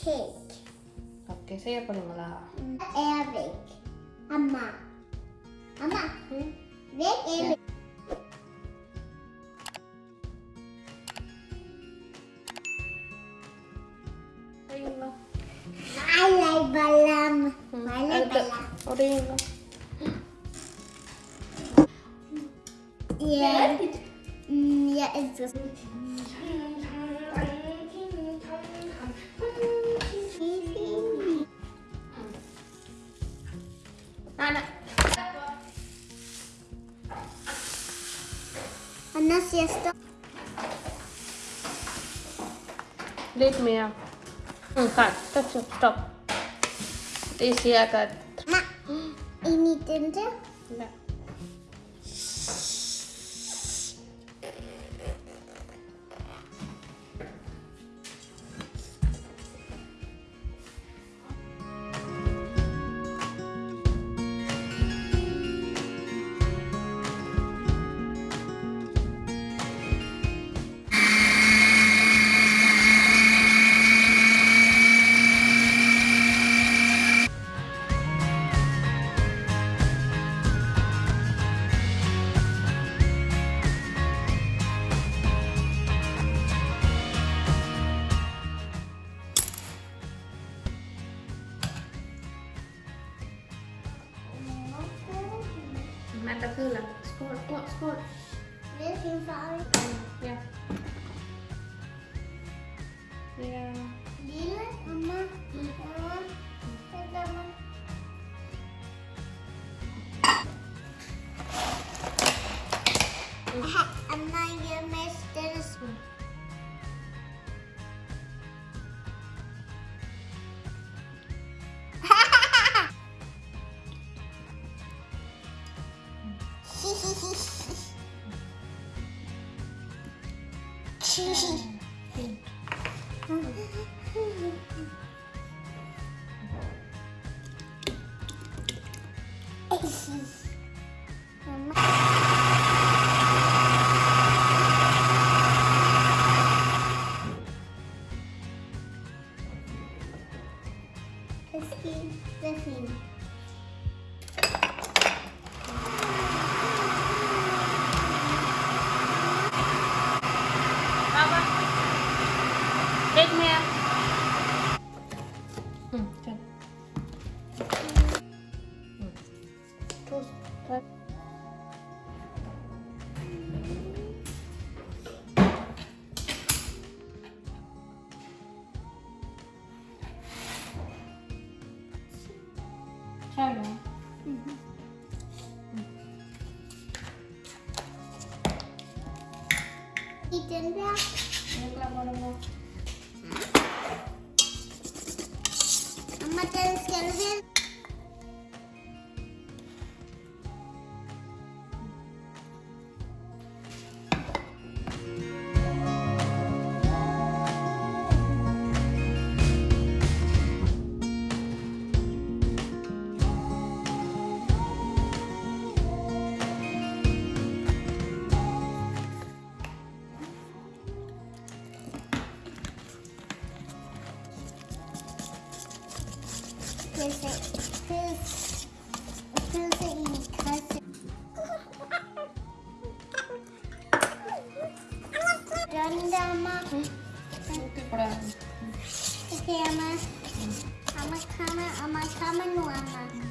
cake. Oke, saya paling lah. Eric. Amma. Amma. Hmm? Rick Eric. Ayun na. Malay balam. Hmm. Malay Ada. balam. O, ayun na. Yeah. Mm, yeah, it's Nana. Anna siesta. Let me out. Hmm, cut. Stop. Ma, ini tenda. Na. Score, score? This. Yeah. Yeah. Mama? Mama? I'm not gonna miss this one. esse keep the. Hello. తింటా అమ్మ తెలుసు Ano lang mo mo? Mama,